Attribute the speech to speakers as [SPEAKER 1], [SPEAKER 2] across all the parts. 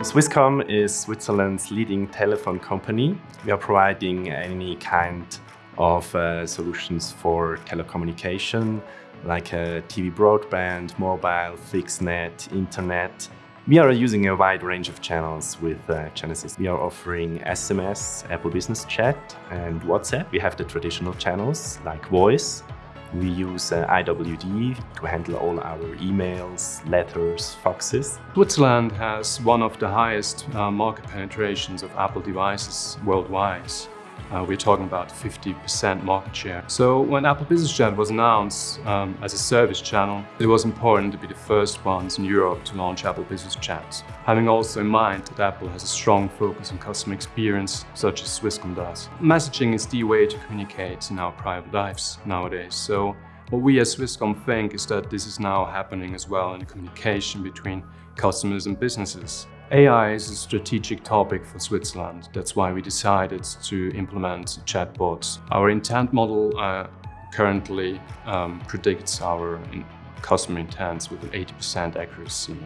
[SPEAKER 1] Swisscom is Switzerland's leading telephone company. We are providing any kind of uh, solutions for telecommunication, like uh, TV broadband, mobile, fixed net, internet. We are using a wide range of channels with uh, Genesys. We are offering SMS, Apple Business Chat and WhatsApp. We have the traditional channels like voice, we use uh, IWD to handle all our emails, letters, faxes.
[SPEAKER 2] Switzerland has one of the highest uh, market penetrations of Apple devices worldwide. Uh, we're talking about 50% market share. So when Apple Business Chat was announced um, as a service channel, it was important to be the first ones in Europe to launch Apple Business Chat. Having also in mind that Apple has a strong focus on customer experience, such as Swisscom does. Messaging is the way to communicate in our private lives nowadays. So what we as Swisscom think is that this is now happening as well in the communication between customers and businesses. AI is a strategic topic for Switzerland. That's why we decided to implement chatbots. Our intent model uh, currently um, predicts our customer intents with an 80% accuracy.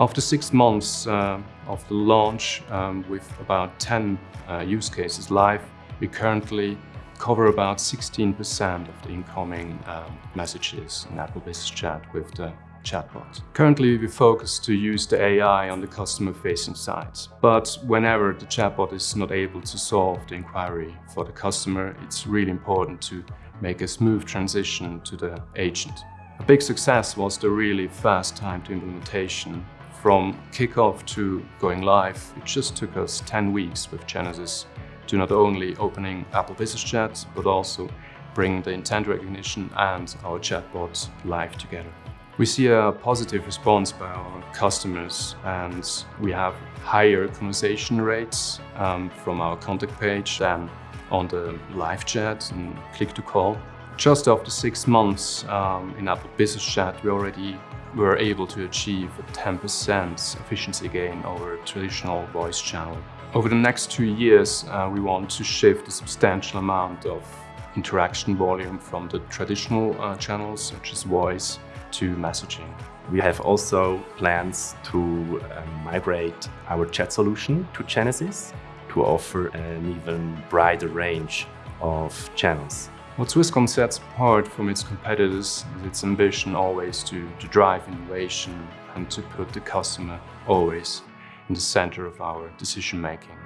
[SPEAKER 2] After six months uh, of the launch, um, with about 10 uh, use cases live, we currently cover about 16% of the incoming um, messages in Apple Business Chat with the chatbot. Currently, we focus to use the AI on the customer-facing side. But whenever the chatbot is not able to solve the inquiry for the customer, it's really important to make a smooth transition to the agent. A big success was the really fast time to implementation. From kickoff to going live, it just took us 10 weeks with Genesys to not only opening Apple Business Chat, but also bring the intent recognition and our chatbot live together. We see a positive response by our customers and we have higher conversation rates um, from our contact page than on the live chat and click to call. Just after six months um, in Apple Business Chat, we already were able to achieve a 10% efficiency gain over traditional voice channel. Over the next two years, uh, we want to shift a substantial amount of interaction volume from the traditional uh, channels, such as voice, to messaging.
[SPEAKER 1] We have also plans to um, migrate our chat solution to Genesys to offer an even brighter range of channels.
[SPEAKER 2] What Swisscom sets apart from its competitors is its ambition always to, to drive innovation and to put the customer always in the center of our decision making.